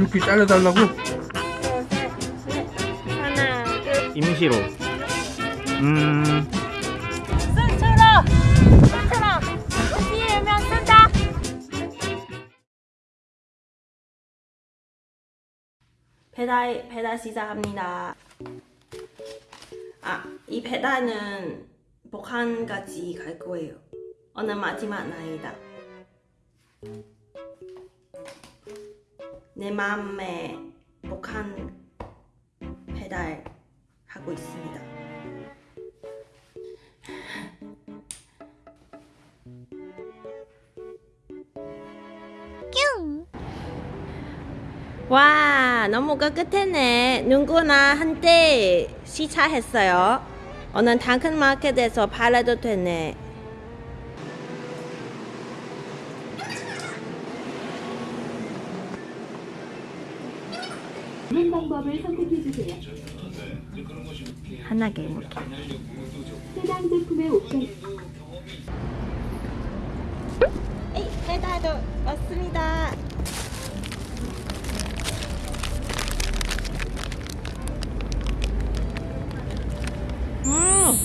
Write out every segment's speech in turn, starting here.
이렇게 잘라달라고? 하나, 둘, 임시로. 음, 순처럼! 순처럼! 띄우면 쓴다! 배달, 배달 시작합니다. 아, 이 배달은 북한까지 갈 거예요. 오늘 마지막 날이다. 내 마음에 북한 배달 하고 있습니다. 와 너무 깨끗했네. 누구나 한때 시차했어요. 오늘 당근마켓에서 팔아도 되네 방법을 선택해 주세요. 하나 개먹게. 해당 제품의 옵션. 에이 배달도 왔습니다. 음!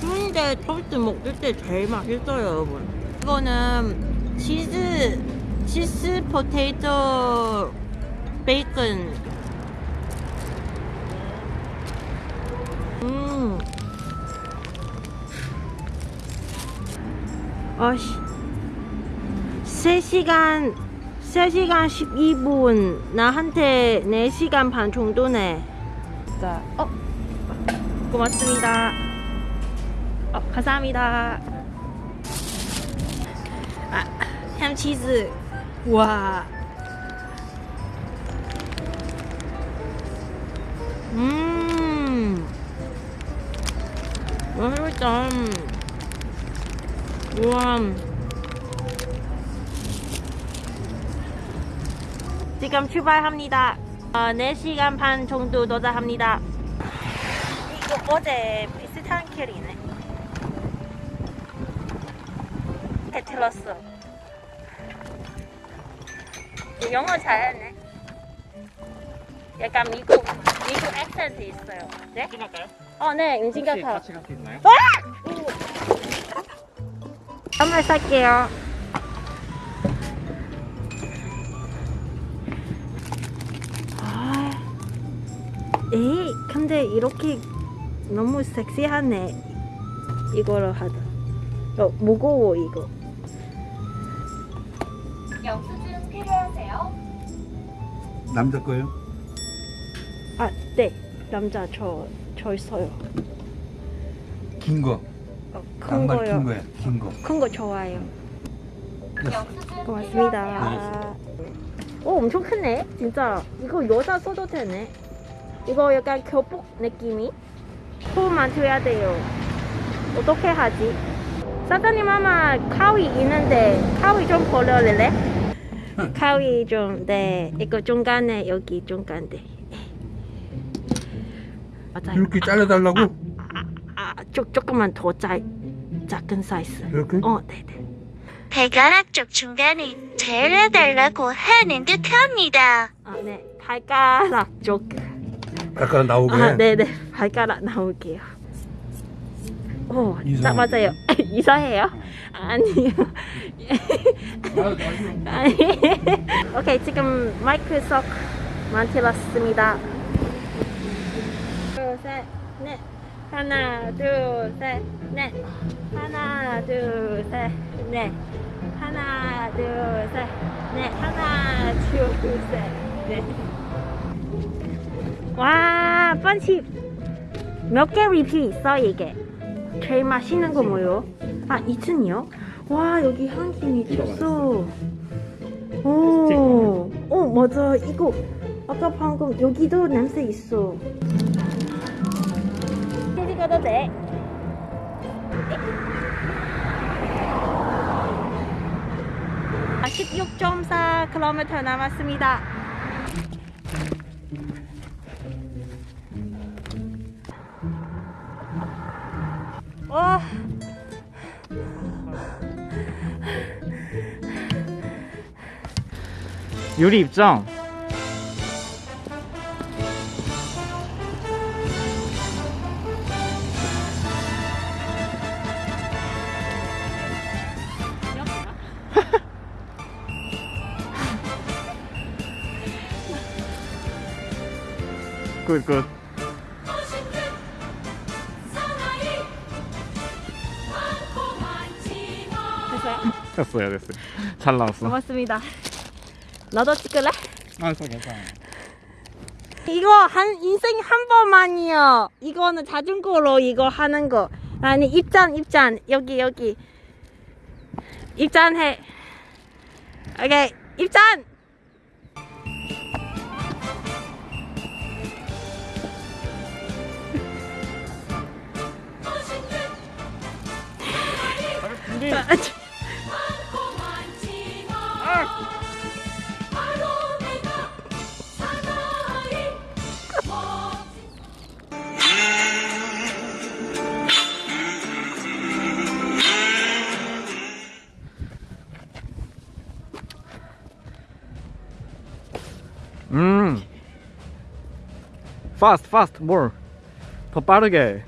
근데 토스트 먹을 때 제일 맛있어요 여러분. 이거는 치즈 치즈 포테이토 베이컨. 음. 아씨. 3시간 3시간 12분. 나한테 4시간 반 정도네. 자, 어? 고맙습니다. 어 감사합니다. 아 햄치즈. 와 음, 맛있다. 우와. 지금 출발합니다. 어, 4시간 반 정도 도착합니다. 이거 어제 비슷한 길이네. 해 틀었어. 영어 잘하네. 약간 미국, 미국 액센트 있어요. 네? 끝날까요? 어, 네, 임진 혹시 같아요. 같이 갈수 있나요? 선물 살게요. 아, 에이, 근데 이렇게 너무 섹시하네. 이거를 하다. 어, 무거워 이거. 영수증 필요하세요? 남자 거예요? 아, 네, 남자 저, 저 있어요. 긴 거. 어, 큰 양말 거요. 긴 거야. 긴 거. 큰 거 좋아요. 영수증 고맙습니다. 오, 엄청 크네. 진짜. 이거 여자 써도 되네. 이거 약간 교복 느낌이? 소만 줘야 돼요. 어떻게 하지? 사장님 아마 가위 있는데 가위 좀 버려줄래? 가위 좀, 네. 이거 중간에, 여기 중간에. 맞아요. 이렇게 잘라달라고? 아, 조, 조금만 더 작, 작은 사이즈. 이렇게? 어, 네네. 발가락 쪽 중간에 잘라달라고 하는 듯합니다. 아, 네. 발가락 쪽. 약간 나오게. 아, 네네. 발가락 나올게요. 오, 딱 이상. 맞아요. 이사해요? 아니요. 아니. 오케이, 지금 마이크 석 만들었습니다. 둘, 셋, 넷. 하나, 둘, 셋, 넷. 하나, 둘, 셋, 넷. 하나, 둘, 셋, 넷. 하나, 둘, 셋, 넷. 와, 펀치 몇개 리필 있어 이게? 제일 맛있는 거 뭐요? 아, 2층이요? 와, 여기 향기 미쳤어. 오, 오, 맞아. 이거 아까 방금 여기도 냄새 있어. 가도 돼? 아, 16.4km 남았습니다. 와. 유리 입장. good, good. 됐어요? 됐어요, 됐어요. 잘 나왔어. 고맙습니다. 너도 찍을래? 아, 저 괜찮아. 이거 한 인생 한 번만이요. 이거는 자전거로 이거 하는 거. 아니 입장 입장 여기 여기 입장해. 오케이 입장. 음. fast, fast, more. 더 빠르게.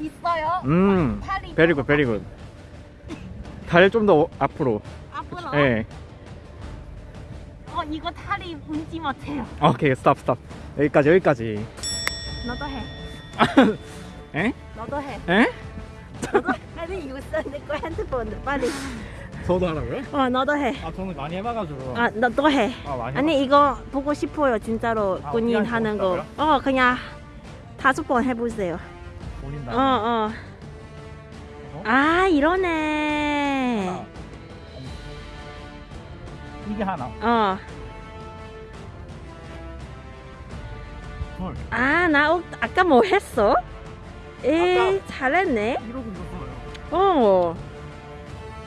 있어요. 음. 팔이 very good, very good. 다리 좀 더 앞으로. 앞으로. 예. 어 이거 다리 운지 못해요. 오케이, stop, stop. 여기까지, 여기까지. 너도 해. 에? 너도 해. 에? 너도 빨리 이거 핸드폰 빨리. 저도 하라고요? 어 너도 해. 아, 저는 많이 해봐가지고. 아 너도 해. 아, 많이 아니 이거 보고 싶어요 진짜로 아, 군인 하는 거. 하는 어 그냥 다섯 번 해보세요. 보린다. 어 어. 어? 아 이러네. 하나. 이게 하나. 어. 둘. 아, 나 어, 아까 뭐 했어? 에, 잘했네. 이러고 있었어요. 어.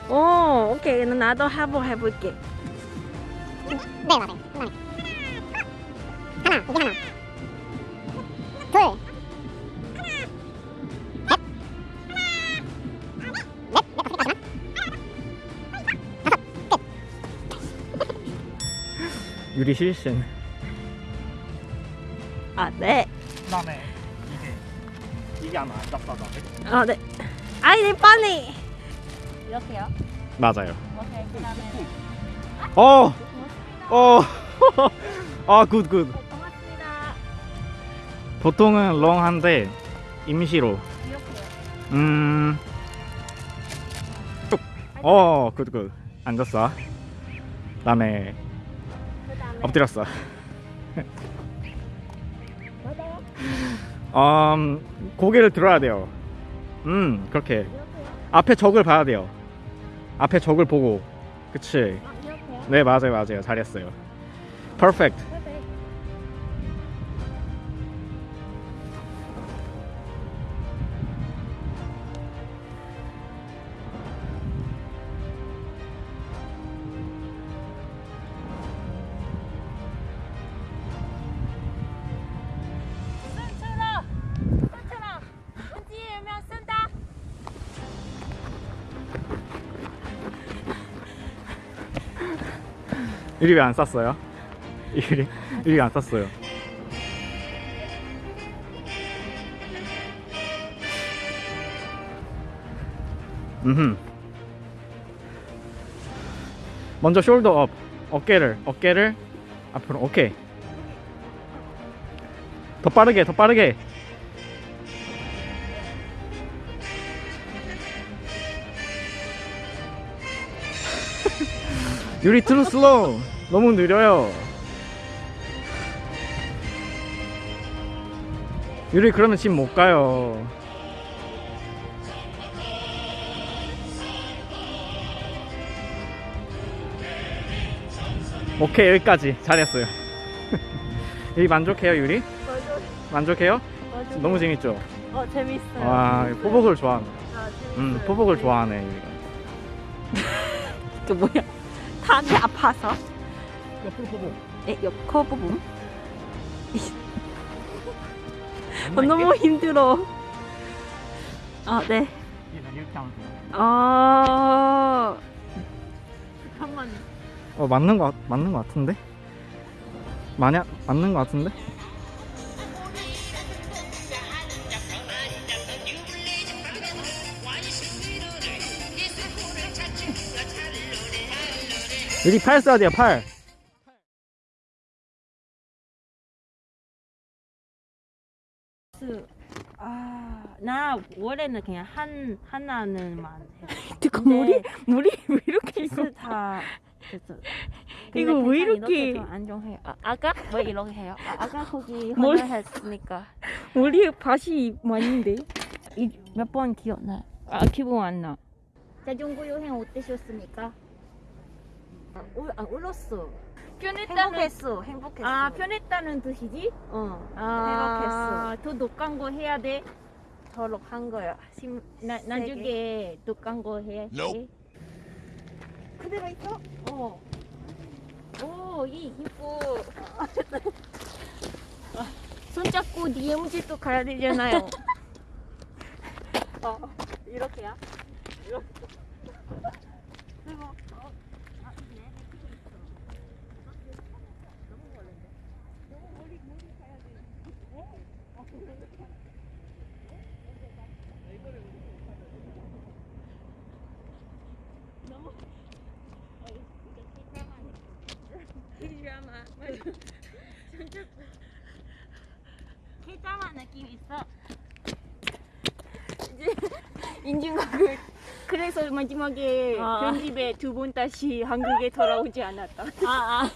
어, 오케이. 나도 한번 해볼게. 네 맞아요 하나 이게 하나 유리 실신. 아, 네. 그다음에 이게 이게 하나 안 잡다가. 아, 네. 아이, 네, 빨리. 이렇게요? 맞아요. 오케이. 그다음에. 어. 어. 아, good, good. 고맙습니다. 보통은 long한데 임시로. 이렇게요. 음. 쭉. 어, good, good. 앉았어. 그다음에. 엎드렸어. 음, 고개를 들어야 돼요. 음, 그렇게. 앞에 적을 봐야 돼요. 앞에 적을 보고. 그치. 아. 네, 맞아요, 맞아요. 잘했어요. 퍼펙트. 유리 왜 안 쌌어요? 유리, 유리 안 쌌어요. 음. 먼저 shoulder up. 어깨를 어깨를 앞으로. 오케이. 더 빠르게, 더 빠르게. 유리 too slow. 너무 느려요. 유리 그러면 집 못 가요. 오케이 여기까지 잘했어요. 유리 만족해요 유리? 만족해요? 너무 재밌죠? 어 재밌어요. 와 포복을 좋아하네. 아. 음 포복을 좋아하네 유리가. 그 뭐야? 다리 아파서? 옆으로 포복. 에, 옆코 부분? 어, 너무 힘들어. 아, 네. 이렇게 하면 돼요. 어. 어 맞는 거 같- 맞는 거 같은데? 만약 맞는 거 같은데? 여기 팔 써야 돼요 팔. 나 원래는 그냥 한 하나는만 근데 물이 물이 왜 이렇게 있어? 다 됐어. 이거 왜 이렇게- 좀 안정해? 아, 아까 왜 이렇게 해요? 아, 아까 거기 뭘- 혼자했으니까 물이 밭이 많은데? 몇 번 기억나? 아 기분 안 나. 자전거 여행 어떠셨습니까? 아, 울, 아 울었어. 편했다는 행복했어. 행복했어. 아 편했다는 뜻이지? 어. 아, 더 독한 거 해야 돼. 저로 한 거야. 심, 나 나중에 독한 거 해야 돼. 그대로 있어? 어. 오, 이 이뻐. 손잡고 DMZ도 가야 되잖아요. 어. 이렇게야? 케자마 느낌 있어. 이제 인증각을 그래서 마지막에 아. 편집에 두 번 다시 한국에 돌아오지 않았다. 아, 아.